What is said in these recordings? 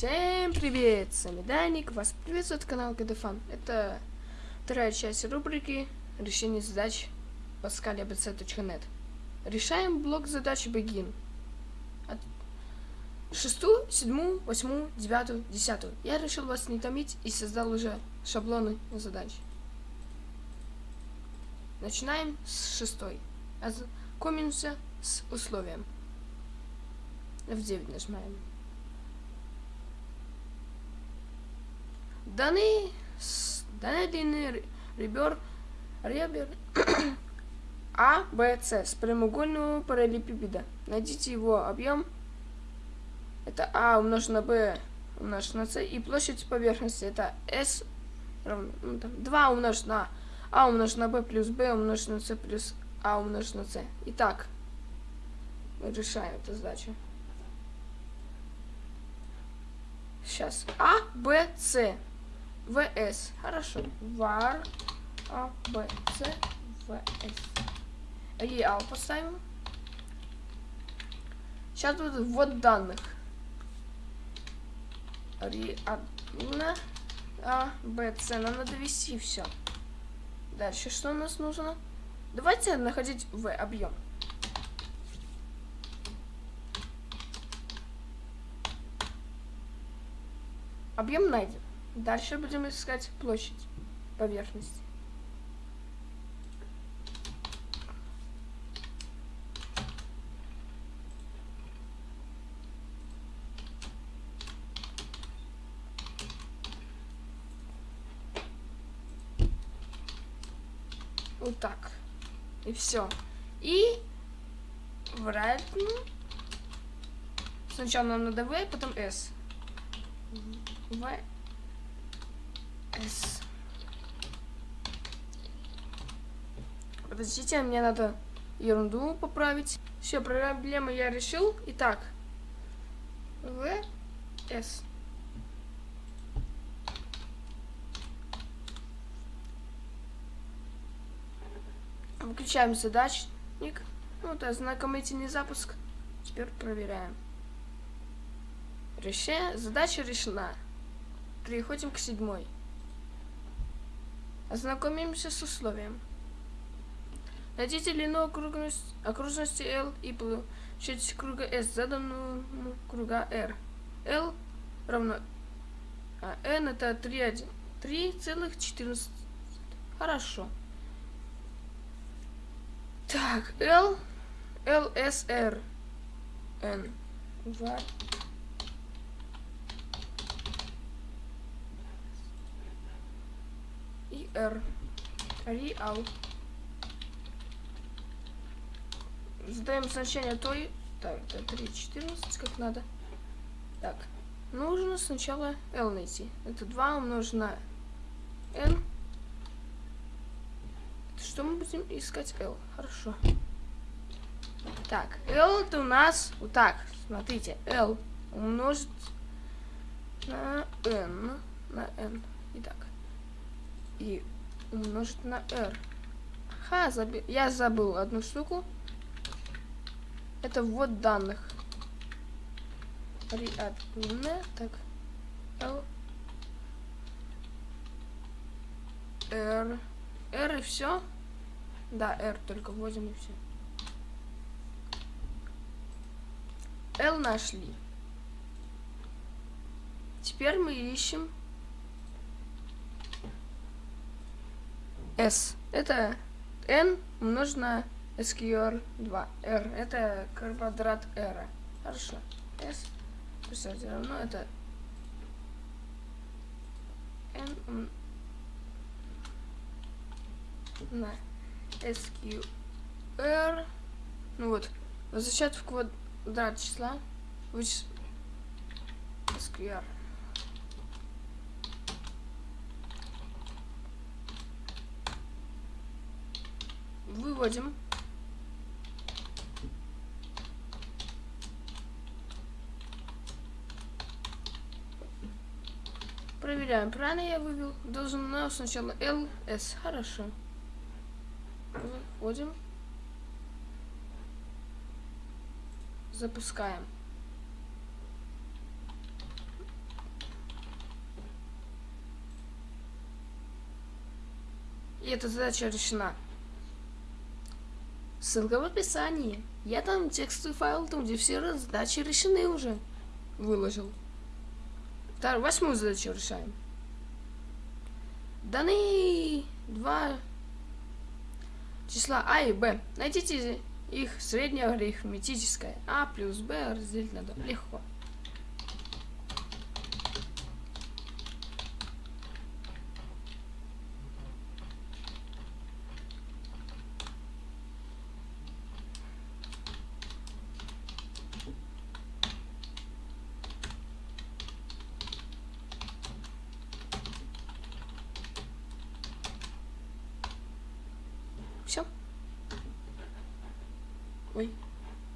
Всем привет! С вами Даник, вас приветствует канал КДФан. Это вторая часть рубрики решение задач pascal.abc.net. Решаем блок задач Begin. От шестую, седьмую, восьмую, девятую, десятую. Я решил вас не томить и создал уже шаблоны задач. Начинаем с шестой. Ознакомимся с условием. F9 нажимаем. Данные длины ребер, ребер А, Б, С с прямоугольного параллелепипеда. Найдите его объем. Это А умножить на Б умножить на С. И площадь поверхности. Это С равно ну, там, 2 умножить на А умножить на Б плюс Б умножить на С плюс А умножить на С. Итак, мы решаем эту задачу. Сейчас. А, Б, С. ВС. Хорошо. var А, Б, С, ВС. Реал поставим. Сейчас будет ввод данных. Реально. А, Б, С. Нам надо ввести все. Дальше что у нас нужно? Давайте находить в объем. Объем найден. Дальше будем искать площадь поверхности. Вот так. И все. И вратно. Сначала нам надо V, потом S. В. S. Подождите, мне надо ерунду поправить. Все, проблему я решил. Итак, В, С. Выключаем задачник. Ну, это знакомительный запуск. Теперь проверяем. Решение. Задача решена. Переходим к седьмой. Ознакомимся с условием. Найдите длину окружности, окружности L и площадь круга S, заданную круга R. L равно... А N это 3,14. Хорошо. Так, L, L, S, R, N. 2, риэр. Реал. Задаем значение той. Так, это 3.14, как надо. Так. Нужно сначала L найти. Это 2 умножено на N. Что мы будем искать L? Хорошо. Так, L это у нас вот так. Смотрите, L умножить на N. На N. Итак. И умножить на R. Ха, заби... я забыл одну штуку. Это ввод данных. Реадме. Так. L. R. R и все. Да, R только вводим и все. L нашли. Теперь мы ищем S. Это N умножить на SQR 2. R. Это квадрат R. Хорошо. S. Представьте, равно это N на SQR. Ну вот. Возвращать в квадрат числа. Вычислить SQR. Выводим. Проверяем, правильно я вывел? Должен у нас сначала LS. Хорошо. Выходим. Запускаем. И эта задача решена. Ссылка в описании. Я там текстовый файл, там где все задачи решены уже. Выложил. Вторую, восьмую задачу решаем. Даны два числа А и Б. Найдите их среднее арифметическое. А плюс Б разделить на 2. Легко. Все. Ой.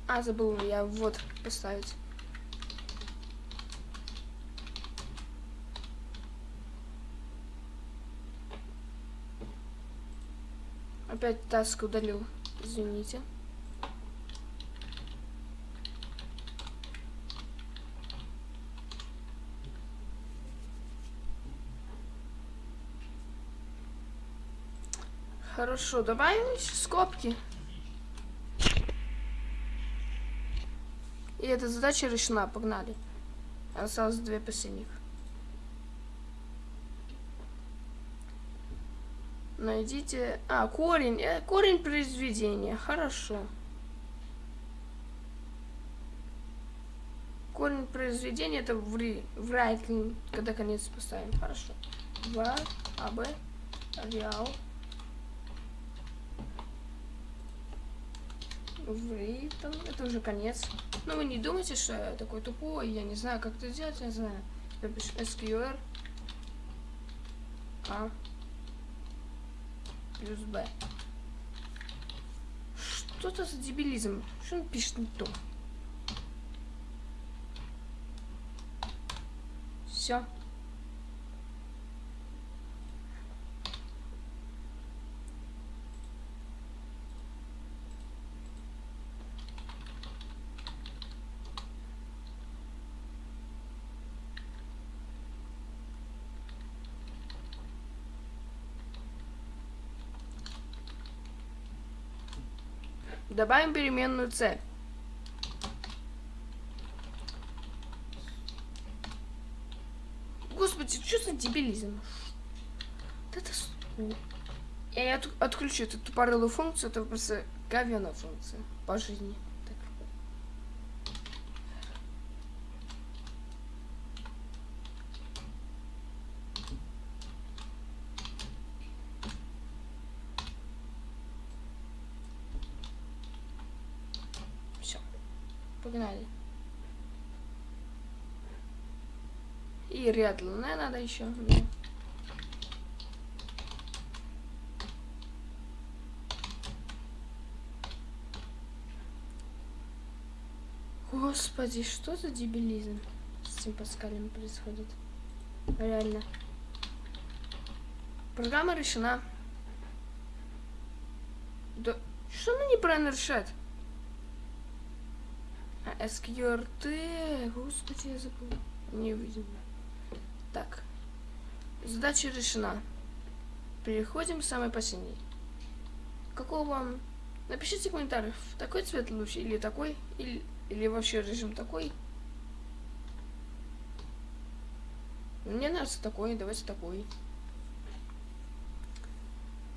А, забыл я вот поставить. Опять таск удалил. Извините. Хорошо, добавим скобки. И эта задача решена, погнали. Осталось две последних. Найдите... А, корень. Э, корень произведения. Хорошо. Корень произведения это в, ри, в right, когда конец поставим. Хорошо. 2, АБ, реал, в там, это уже конец. Но вы не думайте, что я такой тупой, я не знаю, как это сделать, я знаю. Я пишу SQR А плюс Б. Что это за дебилизм? Что он пишет не то? Все. Добавим переменную c. Господи, что за дебилизм? Это... Я от, отключу эту тупорылую функцию, это просто говяная функция по жизни. Погнали. И ряд луны надо еще. Господи, что за дебилизм с этим Паскалем происходит? Реально. Программа решена. Да что она неправильно решает? SQRT, господи, я забыл. Не видим. Так. Задача решена. Переходим к самой последней. Какого вам... Напишите в комментариях, такой цвет лучше или такой, или, или вообще режим такой. Мне нравится такой, давайте такой.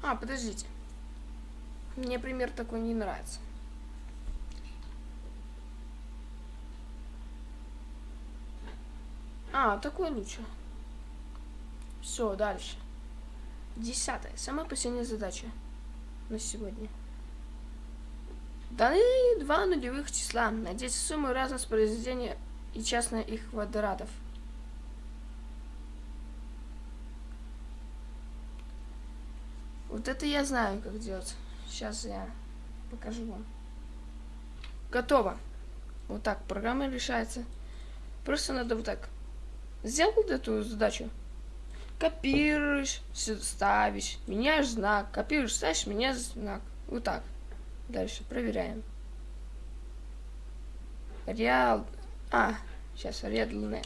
А, подождите. Мне пример такой не нравится. А, такой лучше. Все, дальше. Десятая. Самая последняя задача на сегодня. Даны два нулевых числа. Найдите сумму разность произведения и частно их квадратов. Вот это я знаю, как делать. Сейчас я покажу вам. Готово. Вот так программа решается. Просто надо вот так сделал эту задачу? Копируешь, ставишь, меняешь знак. Копируешь, ставишь, меняешь знак. Вот так. Дальше проверяем. Реал... А, сейчас, редлне.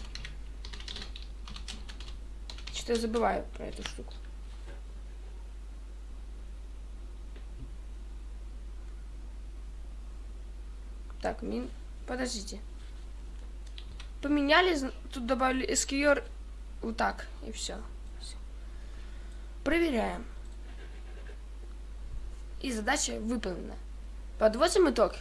Что-то я забываю про эту штуку. Так, мин... Подождите. Поменяли, тут добавили SQR. Вот так, и все. Проверяем. И задача выполнена. Подводим итог.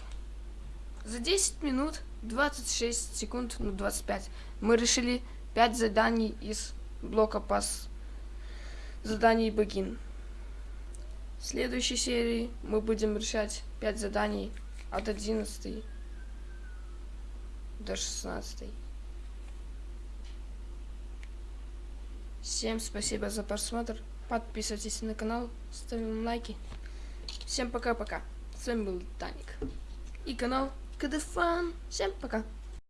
За 10 минут 26 секунд, ну 25, мы решили 5 заданий из блока пас заданий Begin. В следующей серии мы будем решать 5 заданий от 11 до 16. Всем спасибо за просмотр. Подписывайтесь на канал, ставим лайки. Всем пока-пока. С вами был Таник. И канал КДФан. Всем пока.